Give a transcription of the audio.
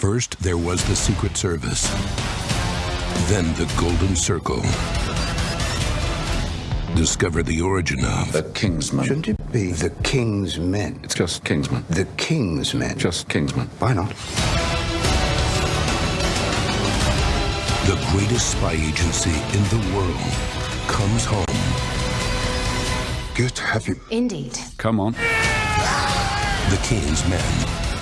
First, there was the Secret Service. Then the Golden Circle. Discover the origin of The Kingsman. Shouldn't it be the King's Men? It's just Kingsman. The King's Men. Just Kingsman. Why not? the greatest spy agency in the world comes home. Good to have you. Indeed. Come on. The King's Men.